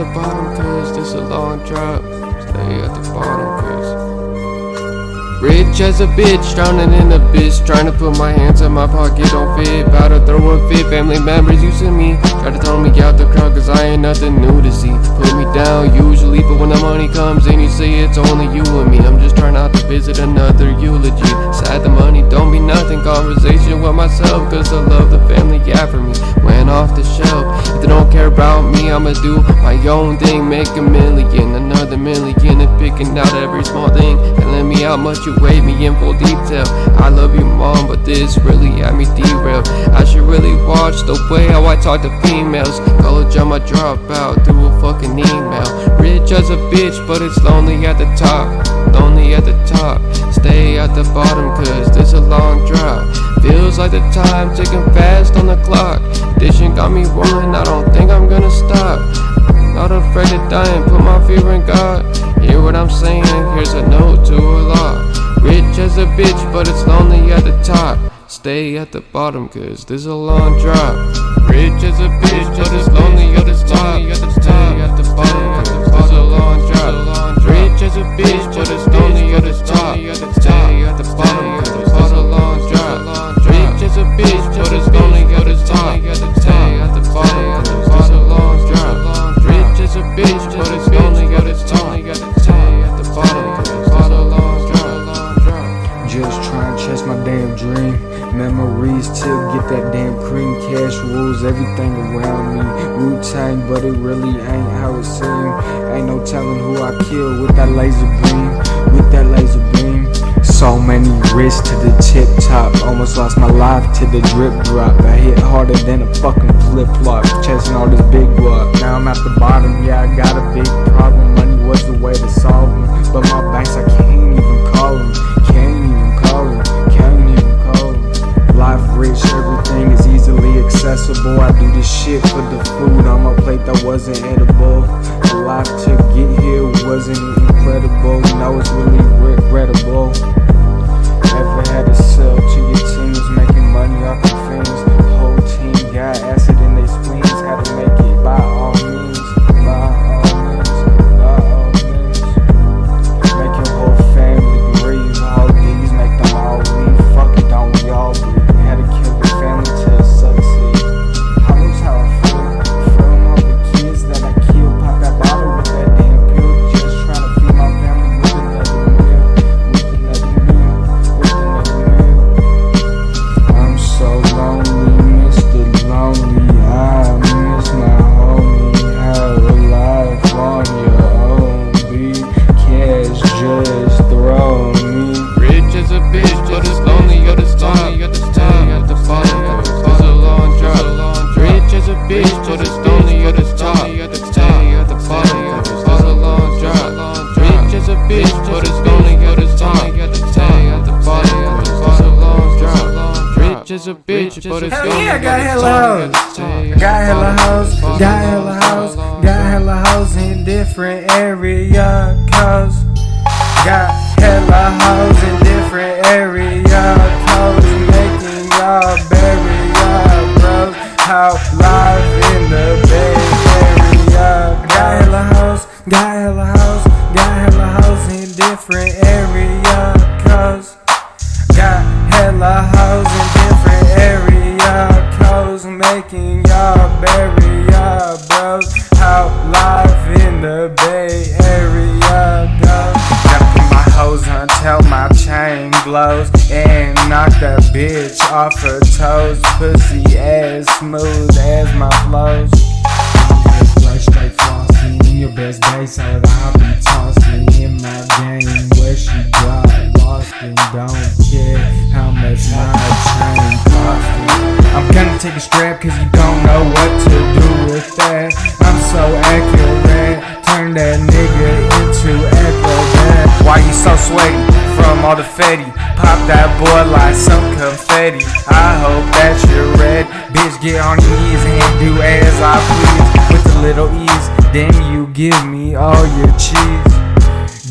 the bottom cause this a long drop. Stay at the bottom cause. Rich as a bitch, drowning in a bitch. Trying to put my hands in my pocket, don't fit. About to throw a fit, family members using me. Try to throw me out the crowd, cause I ain't nothing new to see. Put me down but when the money comes in, you say it's only you and me. I'm just trying not to visit another eulogy. Sad the money don't mean nothing, conversation with myself, cause I love the family, yeah, for me. Went off the shelf. If they don't care about me, I'ma do my own thing, make a million, another million, and picking out every small thing. Telling me how much you weigh me in full detail. I love you, mom, but this really had me derailed. I should really watch the way how I talk to females. College, I'ma through a fucking email. Rich as a bitch, but it's lonely at the top. Lonely at the top. Stay at the bottom, cause this a long drop. Feels like the time ticking fast on the clock. Dishing got me rolling, I don't think I'm gonna stop. Not afraid die and put my fear in God. Hear what I'm saying? Here's a note to a lot. Rich as a bitch, but it's lonely at the top. Stay at the bottom, cause this a long drop. Rich as a bitch, but it's lonely at the top. Stay at the bottom, bitch, but it's lonely at the top. Stay at the bottom, Telling who I kill with that laser beam. With that laser beam. So many risks to the tip top. Almost lost my life to the drip drop. I hit harder than a fucking flip flop. Chasing all this big guap. Now I'm at the bottom. Yeah, I got a big problem. Money was the way to solve them. But my banks, I can't even call them. Rich, everything is easily accessible. I do this shit for the food on my plate that wasn't edible. The life to get here wasn't incredible. No, it's really regrettable. Ever had to sell to your teams, making money off your fans? As a bitch, but it's Hell yeah, got hella hoes. Got hella hoes, got hella hoes, got hella hoes in different area codes. Got hella hoes in different area codes, making y'all bury y'all bros. How life in the Bay Area. Got hella hoes, got hella hoes, got hella hoes in different until my chain glows and knock that bitch off her toes. Pussy as smooth as my flows. Like straight flossing in your best days, so I'll be tossing in my game where she got lost and don't care how much my chain costing. I'm gonna take a strap cause you don't know what to do with that. I'm so accurate, turn that nigga into. Why you so sweaty from all the fetty? Pop that boy like some confetti. I hope that you're red. Bitch, get on your knees and do as I please. With a little ease, then you give me all your cheese.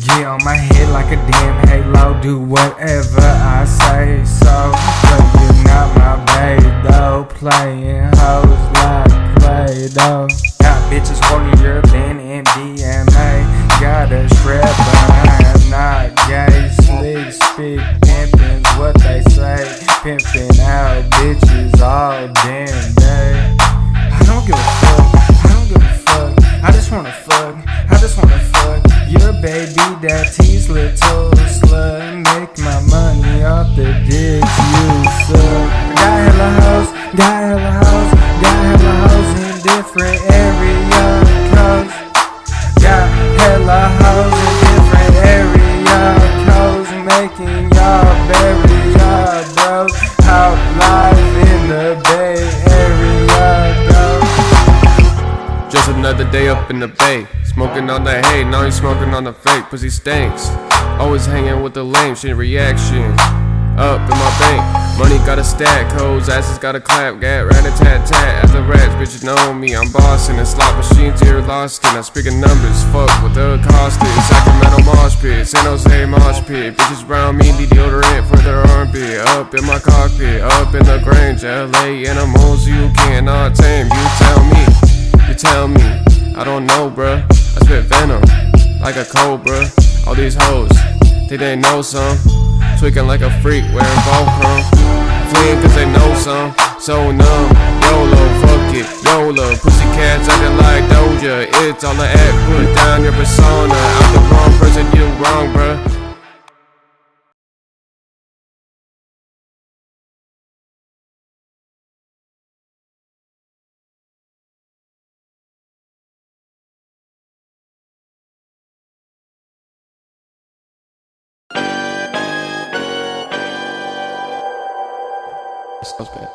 Get on my head like a damn halo. Do whatever I say so. But you're not my babe though. Playing hoes like Play Doh. Got bitches hornier than pimping out bitches all damn day. I don't give a fuck, I don't give a fuck. I just wanna fuck, I just wanna fuck. Your baby daddy's little slut. Make my money off the dicks you suck. Got hella hoes, got hella hoes, in the bay. Smoking on the hay, now he's smoking on the fake. Pussy stinks. Always hanging with the lame shit reaction. Up in my bank, money got a stack. Hoes, asses got a clap. Gat rat a tat tat. As the rats, bitches know me. I'm bossing and slot machines here lost in. I'm speaking numbers. Fuck with the costed. Sacramento mosh pit, San Jose mosh pit. Bitches around me need deodorant for their armpit. Up in my cockpit, up in the Grange, LA animals you cannot tame. You tell me, you tell me. I don't know, bruh. I spit venom like a cobra. All these hoes, they didn't know some. Tweaking like a freak, wearing Volcrum. Fleeing cause they know some. So numb, YOLO, fuck it, YOLO. Pussycats acting like Doja. It's all I act, put down your persona. I'm the wrong person, you wrong, bruh. Suspect.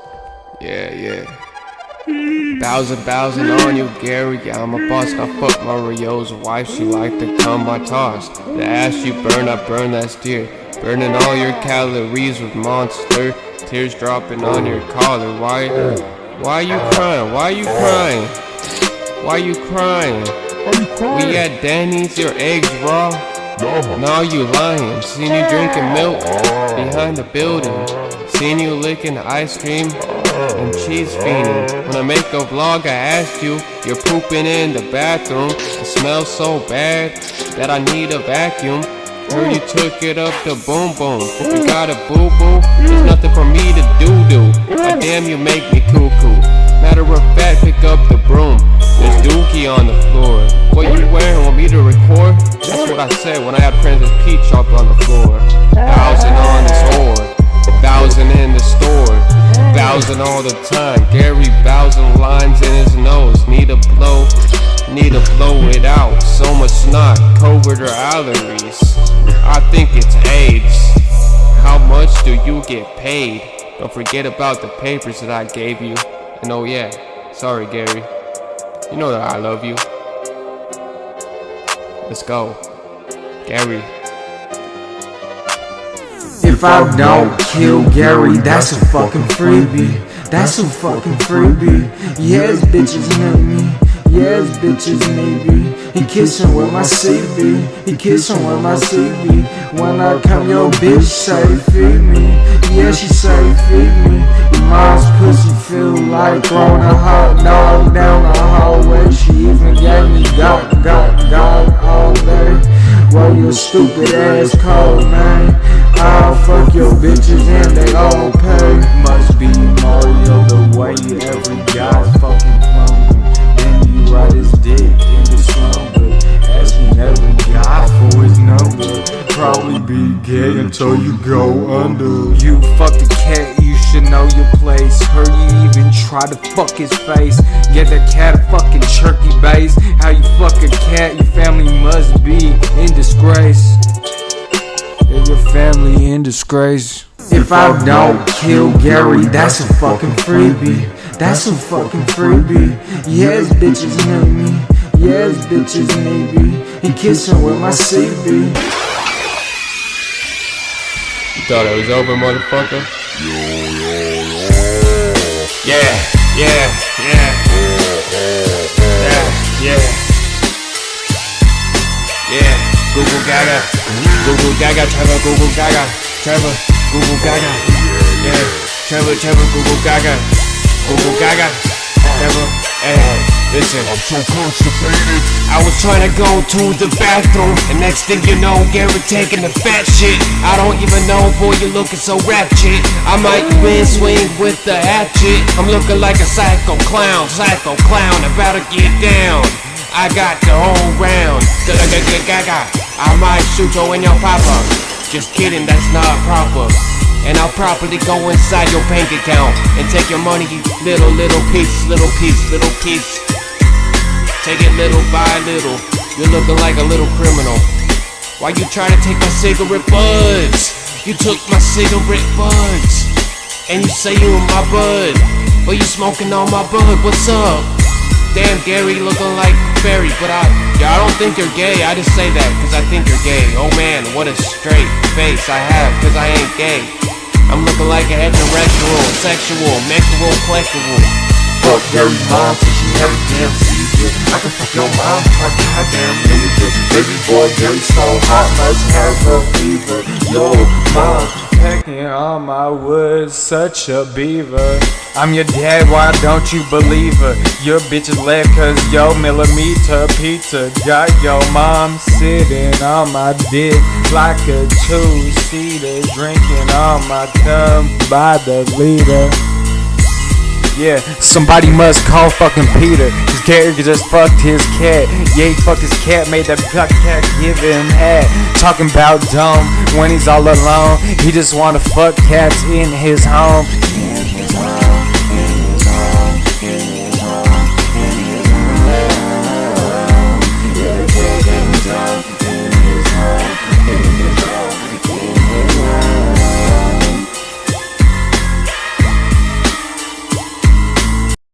Yeah, yeah. Thousand, thousand on you, Gary. Yeah, I'm a boss. I fuck Mario's wife. She like to come I toss. The ass you burn, I burn that steer. Burning all your calories with monster. Tears dropping on your collar. Why? Why you crying? Why you crying? Why you crying? We at Danny's, your eggs raw. No, you lying. Seen you drinking milk behind the building. Seen you licking ice cream and cheese fiending. When I make a vlog, I asked you, you're pooping in the bathroom. It smells so bad that I need a vacuum. Heard you took it up to boom boom. If You got a boo boo? There's nothing for me to do do. God damn, you make me cuckoo. Matter of fact, pick up the broom. There's dookie on the floor. What you wearing? Want me to record? That's what I said when I had Princess Peach up on the floor. Thousand on the Thousand in the store. Thousand all the time. Gary thousand lines in his nose. Need a blow. Need to blow it out. So much snot, COVID or allergies. I think it's AIDS. How much do you get paid? Don't forget about the papers that I gave you. And oh yeah, sorry Gary. You know that I love you. Let's go. Gary. If I don't kill Gary, that's a fucking freebie. That's a fucking freebie. Yes, bitches need me. Yes, bitches me. He kissin' with my CB. He kissin' with my CB. When I come, your bitch say feed me. Yeah, she say feed me. Your mom's pussy feel like throwing a hot dog down the hallway. She even gave me got, got, got all day. Well, you stupid ass cold, man. I'll fuck your bitches and they all pay. Must be Mario the way every guy's fucking clone. Then you ride his dick in the slumber. Asking every guy for his number. Probably be gay until you go under. You fuck the cat, you should know your place. Heard you even try to fuck his face. Get that cat a fucking turkey base. How you fuck a cat, your family must be in disgrace. Is your family in disgrace? If I don't kill Gary, that's a fucking freebie. That's a fucking freebie. Yes, bitches need me. Yes, bitches need me. He kissing with my CB. You thought it was over, motherfucker? Yeah, yeah, yeah. Yeah, Google Gaga, Trevor, Google Gaga. Trevor, Google Gaga. Yeah, Trevor, Trevor, Google Gaga. Google Gaga. Trevor, hey. Listen, I'm so constipated. I was trying to go to the bathroom, and next thing you know, Gary taking the fat shit. I don't even know, boy, you looking so ratchet. I might win swing with the hatchet. I'm looking like a psycho clown, psycho clown, about to get down. I got the whole round. Gaga. I might shoot you in your papa. Just kidding, that's not proper. And I'll properly go inside your bank account and take your money, little, little piece, little piece, little piece. Take it little by little. You're looking like a little criminal. Why you try to take my cigarette buds? You took my cigarette buds. And you say you in my bud. But you smoking on my bud. What's up? Damn, Gary looking like Barry. But I, yeah, I don't think you're gay. I just say that because I think you're gay. Oh man, what a straight face I have because I ain't gay. I'm looking like a heterosexual, sexual, mexual, collectible. Fuck Gary mom she never damn seizure. I can your mom, my goddamn. Baby boy Gary so hot, must have a fever. Yo, mom. Pecking on my wood, such a beaver. I'm your dad, why don't you believe her? Your bitch is left cause yo millimeter pizza got your mom sitting on my dick like a two-seater, drinking on my cum by the liter. Yeah, somebody must call fucking Peter. Cause Gary just fucked his cat. Yeah, he fucked his cat, made that black cat give him head. Talking about dumb when he's all alone. He just wanna fuck cats in his home.